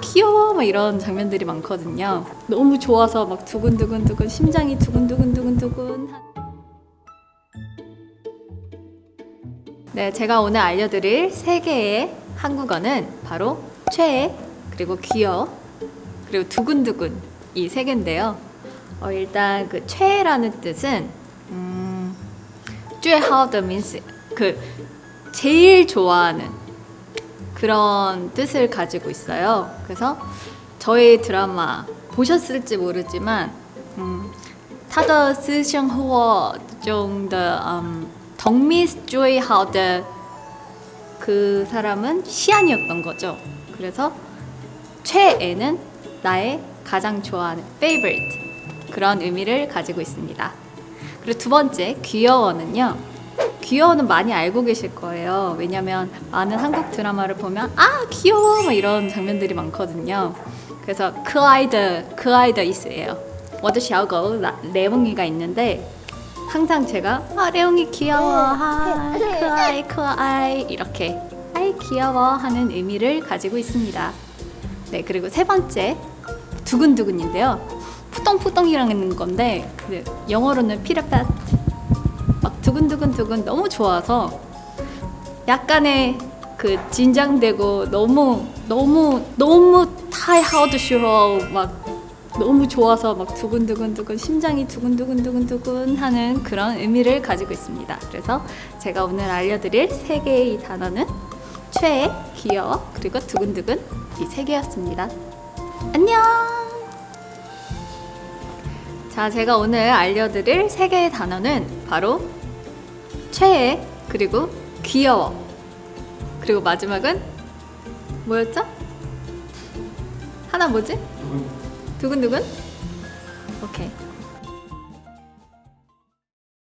귀여워 막 이런 장면들이 많거든요 너무 좋아서 막 두근두근두근 심장이 두근두근두근두근 네 제가 오늘 알려드릴 세 개의 한국어는 바로 최애 그리고 귀여워 그리고 두근두근 이 세 개인데요 어, 일단 그 최애라는 뜻은 음, 最好的 means 그 제일 좋아하는 그런 뜻을 가지고 있어요. 그래서 저희 드라마 보셨을지 모르지만 음, 타더 스샹 후어 정도 음, 덕미스 조이 하우드 그 사람은 시안이었던 거죠. 그래서 최애는 나의 가장 좋아하는 favorite 그런 의미를 가지고 있습니다. 그리고 두 번째 귀여워는요. 귀여워는 많이 알고 계실 거예요. 왜냐면 많은 한국 드라마를 보면 아 귀여워! 뭐 이런 장면들이 많거든요. 그래서 그 아이들 그 아이들 있어요. 워드 샤오거 레몽이가 있는데 항상 제가 아 레옹이 귀여워. 하 그 크아이 크아이. 그 이렇게 아이 귀여워 하는 의미를 가지고 있습니다. 네 그리고 세 번째 두근두근인데요. 푸똥푸똥이라는 건데 그 영어로는 피라팟 두근두근두근 너무 좋아서 약간의 그 긴장되고 너무 너무 너무 타이하우드 쇼막 너무 좋아서 막 두근두근두근 심장이 두근두근두근두근 하는 그런 의미를 가지고 있습니다. 그래서 제가 오늘 알려드릴 세 개의 단어는 최애, 귀여워, 그리고 두근두근 이 세 개였습니다. 안녕! 자, 제가 오늘 알려드릴 세 개의 단어는 바로 최애, 그리고 귀여워. 그리고 마지막은 뭐였죠? 하나 뭐지? 두근두근? 오케이.